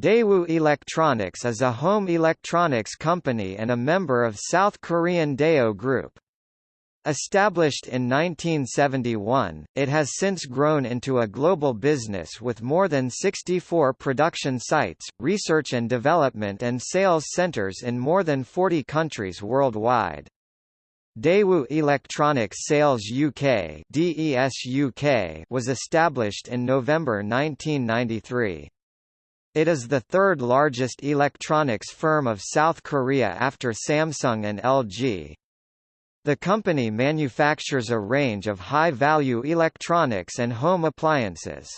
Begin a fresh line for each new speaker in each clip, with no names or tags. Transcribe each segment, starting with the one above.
Daewoo Electronics is a home electronics company and a member of South Korean Daewoo Group. Established in 1971, it has since grown into a global business with more than 64 production sites, research and development and sales centers in more than 40 countries worldwide. Daewoo Electronics Sales UK (DES UK) was established in November 1993. It is the third largest electronics firm of South Korea after Samsung and LG. The company manufactures a range of high-value electronics and home appliances.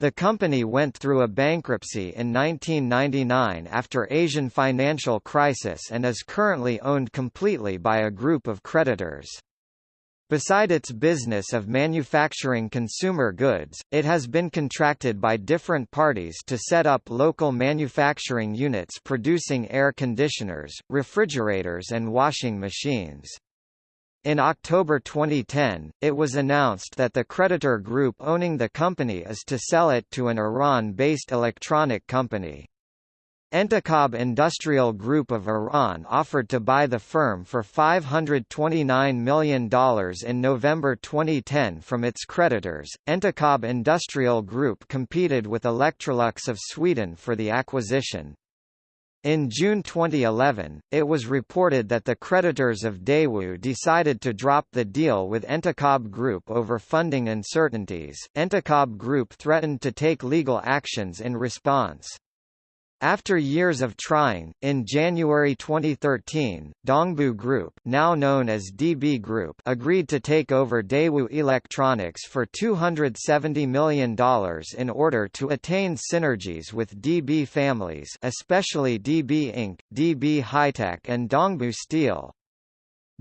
The company went through a bankruptcy in 1999 after Asian financial crisis and is currently owned completely by a group of creditors. Beside its business of manufacturing consumer goods, it has been contracted by different parties to set up local manufacturing units producing air conditioners, refrigerators and washing machines. In October 2010, it was announced that the creditor group owning the company is to sell it to an Iran-based electronic company. Entekhab Industrial Group of Iran offered to buy the firm for $529 million in November 2010 from its creditors. Entekhab Industrial Group competed with Electrolux of Sweden for the acquisition. In June 2011, it was reported that the creditors of Daewoo decided to drop the deal with Entekhab Group over funding uncertainties. Entekhab Group threatened to take legal actions in response. After years of trying, in January 2013, Dongbu Group now known as DB Group agreed to take over Daewoo Electronics for $270 million in order to attain synergies with DB families especially DB Inc., DB HiTek and Dongbu Steel.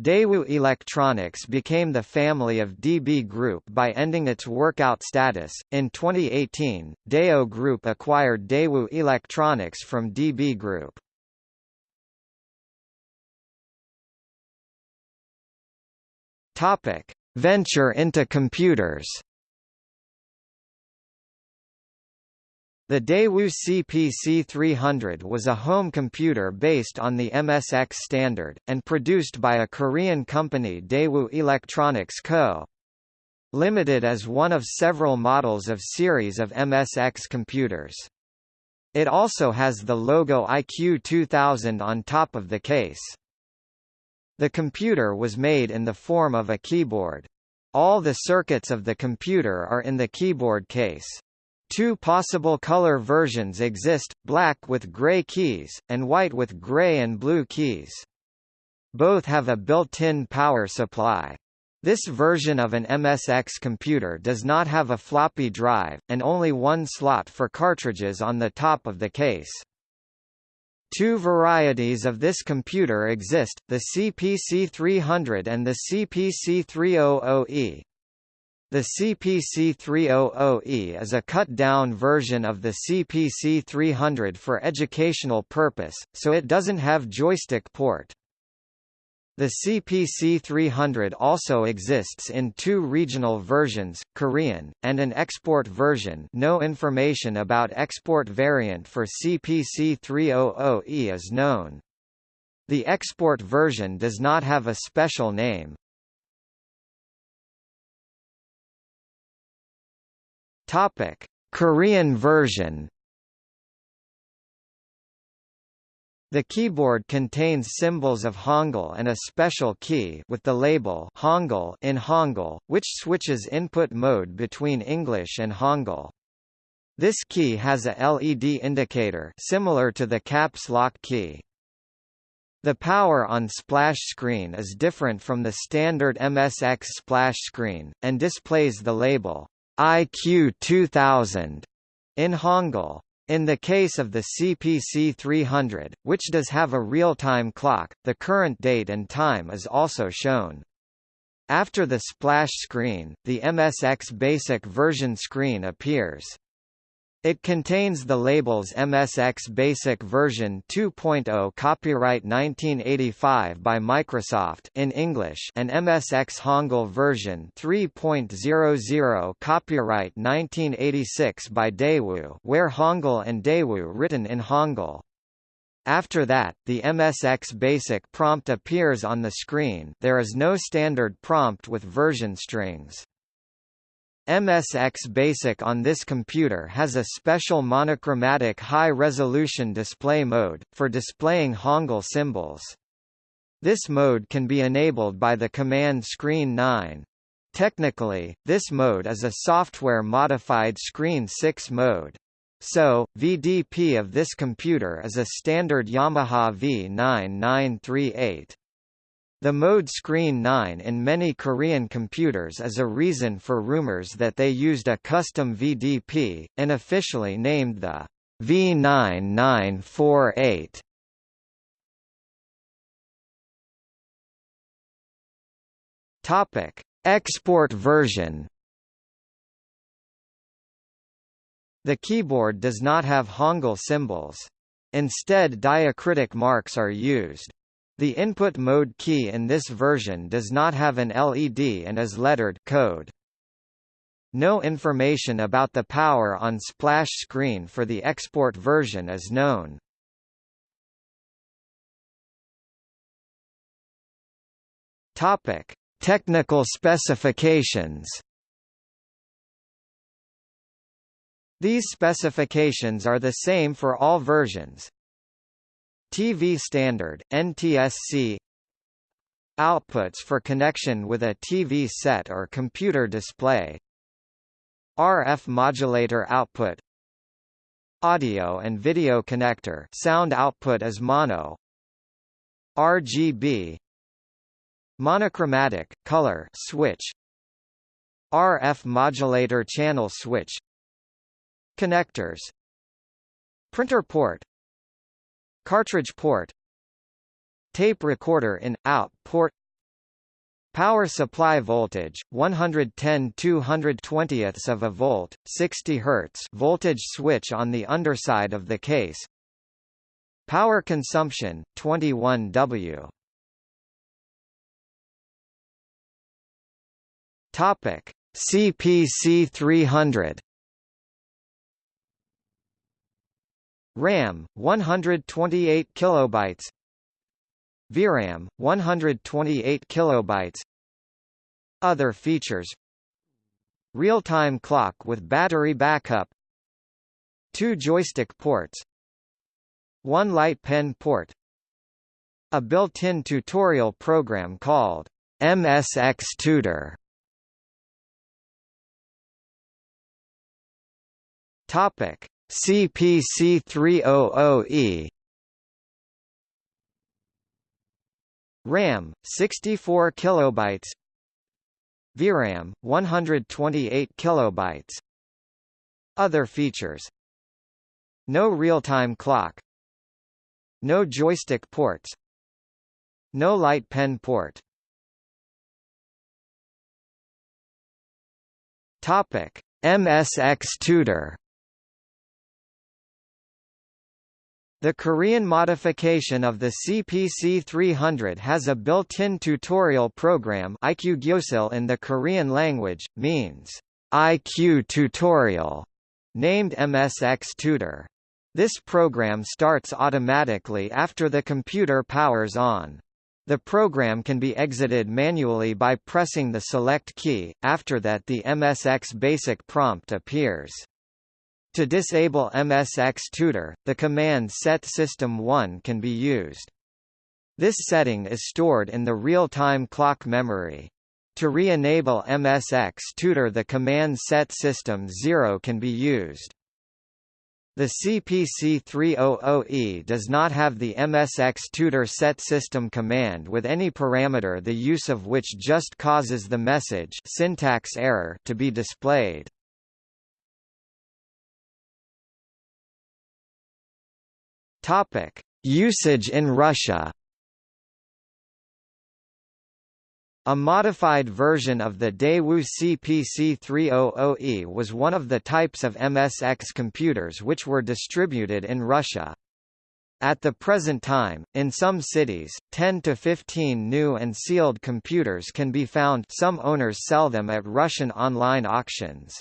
Daewoo Electronics became the family of DB Group by ending its workout status. In 2018, Daewoo Group acquired Daewoo Electronics from DB Group. Topic: Venture into computers. The Daewoo CPC-300 was a home computer based on the MSX standard, and produced by a Korean company Daewoo Electronics Co. Limited as one of several models of series of MSX computers. It also has the logo IQ2000 on top of the case. The computer was made in the form of a keyboard. All the circuits of the computer are in the keyboard case. Two possible color versions exist, black with gray keys, and white with gray and blue keys. Both have a built-in power supply. This version of an MSX computer does not have a floppy drive, and only one slot for cartridges on the top of the case. Two varieties of this computer exist, the CPC-300 and the CPC-300E. The CPC-300E is a cut-down version of the CPC-300 for educational purpose, so it doesn't have joystick port. The CPC-300 also exists in two regional versions, Korean, and an export version no information about export variant for CPC-300E is known. The export version does not have a special name, Topic: Korean version. The keyboard contains symbols of Hangul and a special key with the label Hangul in Hangul, which switches input mode between English and Hangul. This key has a LED indicator similar to the caps lock key. The power on splash screen is different from the standard MSX splash screen, and displays the label IQ 2000 in Hangul. In the case of the CPC 300, which does have a real-time clock, the current date and time is also shown. After the splash screen, the MSX Basic version screen appears. It contains the labels MSX Basic version 2.0 copyright 1985 by Microsoft in English and MSX Hangul version 3.00 copyright 1986 by Daewoo where Hangul and Daewoo written in Hangul. After that, the MSX Basic prompt appears on the screen there is no standard prompt with version strings. MSX Basic on this computer has a special monochromatic high-resolution display mode, for displaying Hangul symbols. This mode can be enabled by the command Screen 9. Technically, this mode is a software-modified Screen 6 mode. So, VDP of this computer is a standard Yamaha V9938. The mode screen 9 in many Korean computers is a reason for rumors that they used a custom VDP, unofficially named the V9948. Topic: Export version. The keyboard does not have Hangul symbols. Instead diacritic marks are used. The input mode key in this version does not have an LED and is lettered code. No information about the power on splash screen for the export version is known. Topic: Technical specifications. These specifications are the same for all versions, TV standard, NTSC Outputs for connection with a TV set or computer display. RF modulator output. Audio and video connector sound output is mono. RGB Monochromatic, color switch. RF modulator channel switch. Connectors. Printer port Cartridge port Tape recorder in, out port Power supply voltage 110 220ths of a volt 60 Hz voltage switch on the underside of the case Power consumption 21 W. Topic. CPC 300 RAM 128 kilobytes. VRAM 128 kilobytes. Other features. Real-time clock with battery backup. Two joystick ports. One light pen port. A built-in tutorial program called MSX Tutor. Topic CPC300E RAM 64 kilobytes. VRAM 128 kilobytes. Other features. No real-time clock. No joystick ports. No light pen port. Topic MSX Tutor The Korean modification of the CPC 300 has a built-in tutorial program in the Korean language, means IQ tutorial, named MSX Tutor. This program starts automatically after the computer powers on. The program can be exited manually by pressing the select key, after that the MSX BASIC prompt appears. To disable MSX Tutor, the command set system 1 can be used. This setting is stored in the real-time clock memory. To re-enable MSX Tutor the command set system 0 can be used. The CPC300E does not have the MSX Tutor set system command with any parameter the use of which just causes the message syntax error to be displayed. Topic: Usage in Russia. A modified version of the Daewoo CPC-300E was one of the types of MSX computers which were distributed in Russia. At the present time, in some cities, 10 to 15 new and sealed computers can be found some owners sell them at Russian online auctions.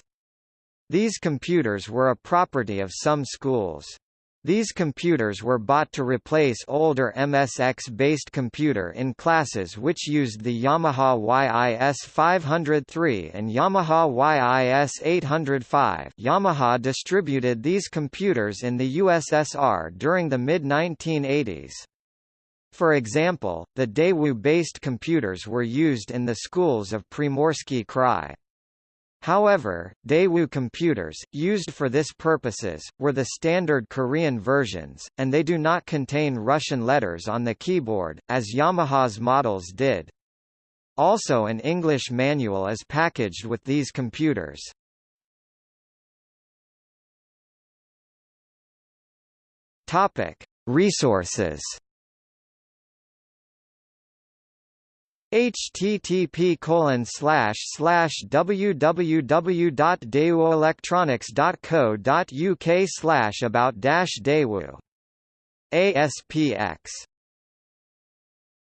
These computers were a property of some schools. These computers were bought to replace older MSX-based computer in classes which used the Yamaha YIS-503 and Yamaha YIS-805 Yamaha distributed these computers in the USSR during the mid-1980s. For example, the Daewoo-based computers were used in the schools of Primorsky Krai. However, Daewoo computers, used for this purposes, were the standard Korean versions, and they do not contain Russian letters on the keyboard, as Yamaha's models did. Also an English manual is packaged with these computers. Resources http colon slash slash www.daewooelectronics.co.uk slash about dash Daewoo ASPX